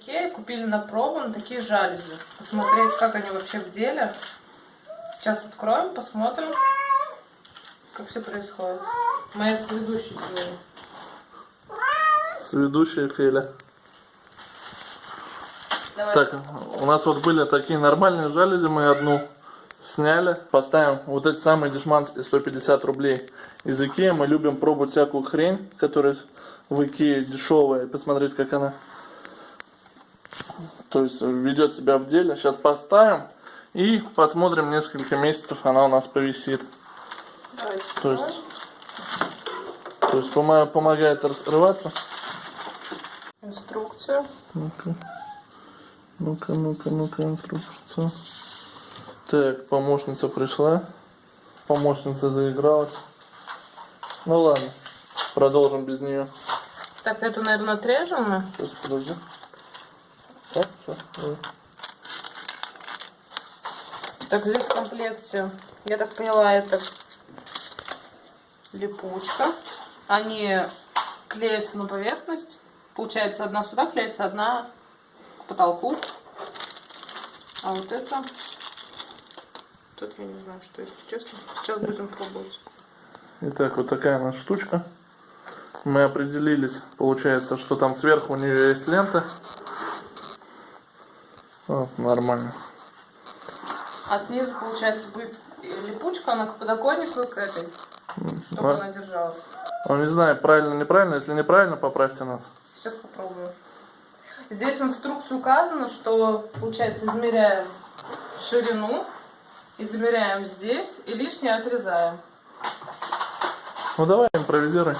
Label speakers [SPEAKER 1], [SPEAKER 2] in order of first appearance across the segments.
[SPEAKER 1] Икея купили на пробу на такие жалюзи. Посмотреть, как они вообще в деле. Сейчас откроем, посмотрим, как все происходит. Моя сведущая сегодня.
[SPEAKER 2] Сведущая Феля.
[SPEAKER 1] Давай.
[SPEAKER 2] Так, у нас вот были такие нормальные жалюзи, мы одну сняли. Поставим вот эти самые дешманские 150 рублей из Икеи. Мы любим пробовать всякую хрень, которая в Икее дешевая, и посмотреть, как она то есть ведет себя в деле. Сейчас поставим и посмотрим несколько месяцев, она у нас повисит. То есть, то есть помо- помогает раскрываться.
[SPEAKER 1] инструкцию.
[SPEAKER 2] Ну-ка, ну-ка, ну-ка, ну-ка, инструкция. Так, помощница пришла. Помощница заигралась. Ну ладно, продолжим без нее.
[SPEAKER 1] Так, это, наверное, отрежем мы.
[SPEAKER 2] Сейчас, подожди. Так,
[SPEAKER 1] здесь в комплекте, я так поняла, это липучка. Они клеятся на поверхность. Получается, одна сюда клеится, одна к потолку. А вот это... Тут я не знаю, что это, честно. Сейчас будем пробовать.
[SPEAKER 2] Итак, вот такая нас штучка. Мы определились, получается, что там сверху у нее есть лента. О, нормально.
[SPEAKER 1] А снизу, получается, будет липучка, она к подоконнику и к этой, чтобы
[SPEAKER 2] А?
[SPEAKER 1] она держалась.
[SPEAKER 2] Ну, не знаю, правильно, неправильно. Если неправильно, поправьте нас.
[SPEAKER 1] Сейчас попробую. Здесь в инструкции указано, что, получается, измеряем ширину, измеряем здесь и лишнее отрезаем.
[SPEAKER 2] Ну давай, импровизируй.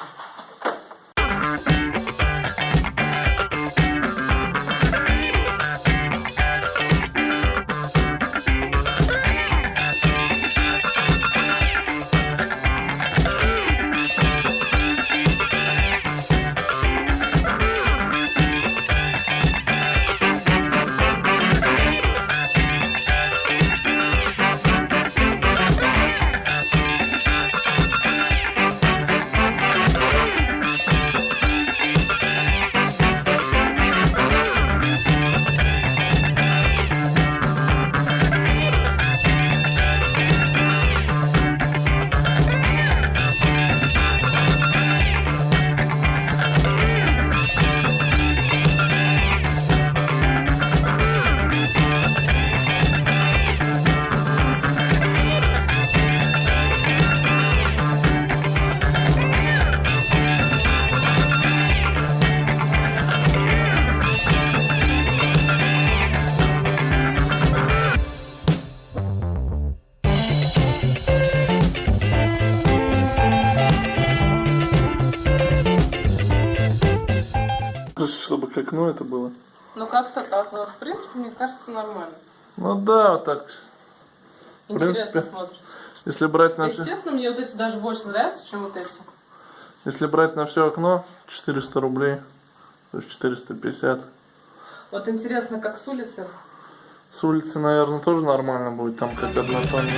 [SPEAKER 2] Чтобы к окну это было.
[SPEAKER 1] Ну как-то так. но, В принципе, мне кажется, нормально.
[SPEAKER 2] Ну да, так.
[SPEAKER 1] Интересно
[SPEAKER 2] принципе.
[SPEAKER 1] смотрится.
[SPEAKER 2] Если брать на,
[SPEAKER 1] честно, мне вот эти даже больше нравятся, чем вот эти.
[SPEAKER 2] если брать на все окно, 400 рублей. То есть 450.
[SPEAKER 1] Вот интересно, как с улицы.
[SPEAKER 2] С улицы, наверное, тоже нормально будет, там как однотонно.